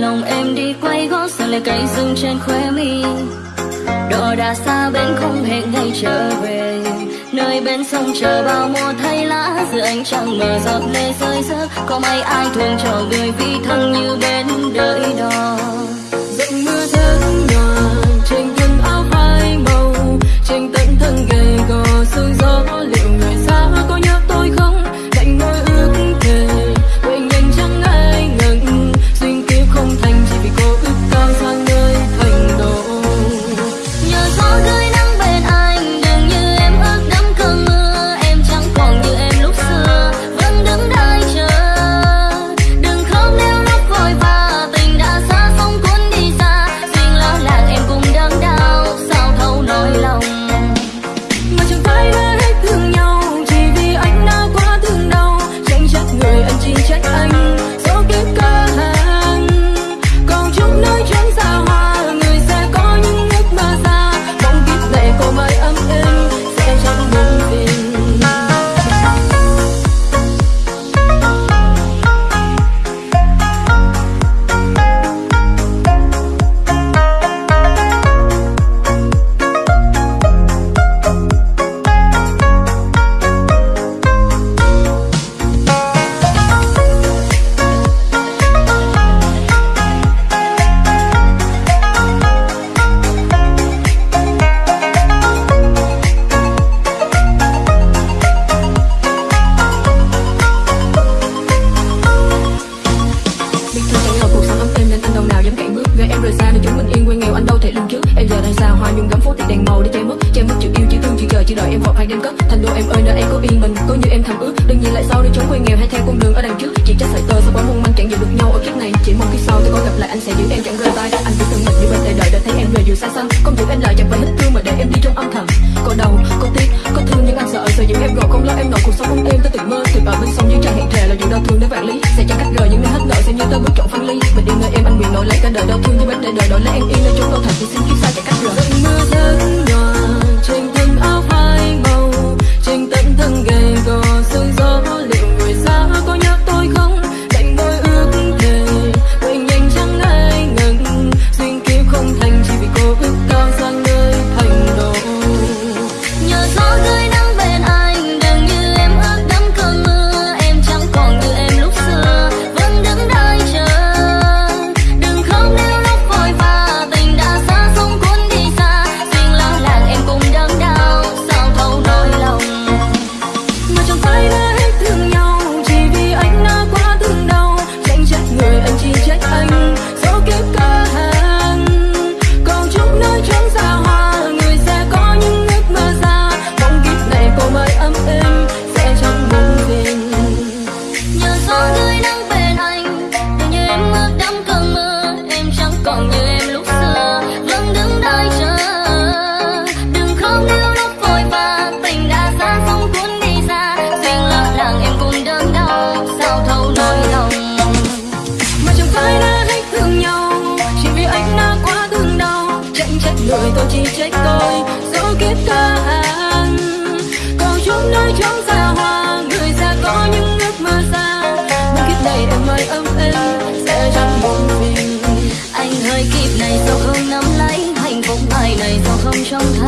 lòng em đi quay gót giờ lại cây rừng trên khóe mi. Đò đã xa bên không hẹn ngày trở về. Nơi bên sông chờ bao mùa thay lá, Giữa ánh trăng mờ giọt lệ rơi rớt. Có mấy ai thương cho người vì thân như bên đợi đó. Em rời xa nơi chúng mình yên quên nghèo anh đâu thể lường trước. Em giờ đang xa, hoa nhung gấm phố thì đèn màu để che mất. Che mất chữ yêu, chữ thương, chữ chờ chỉ đợi em vọt hay đêm cất. Thành đô em ơi, nơi em có yên bình, có như em thầm ước. Đừng nhìn lại sau để chúng quê nghèo hay theo con đường ở đằng trước. Chỉ trách sợi tơ sao quá mong manh chẳng giữ được nhau ở kiếp này. Chỉ mong khi sau tôi có gặp lại anh sẽ giữ em chẳng rời tay. Anh cứ từng mình như bên đời đợi để thấy em về dù xa xăm. Không giữ em lại chẳng phải hết thương mà để em đi trong âm thầm. Có đau, có tiếc, có thương nhưng anh sợ sợ giữ em rồi không lo em nổi cuộc sống không êm tôi tự mơ. Thì ở bên sông dưới trăng hẹn thề là dù đau thương đến vạn lý. Đổi em anh lấy cả đời đau thương như bên đời đời đổi lấy em yên nơi chốn đau thật thì xin kiếp xa chạy cách rồi. Biết ca hàng còn chúng nơi chúng xa hoa, người già có những ước mơ xa. Nhưng kiếp này em mãi ấm êm, sẽ chẳng buồn mình Anh hơi kịp này sao không nắm lấy Hạnh phúc ai này sao không trông thấy.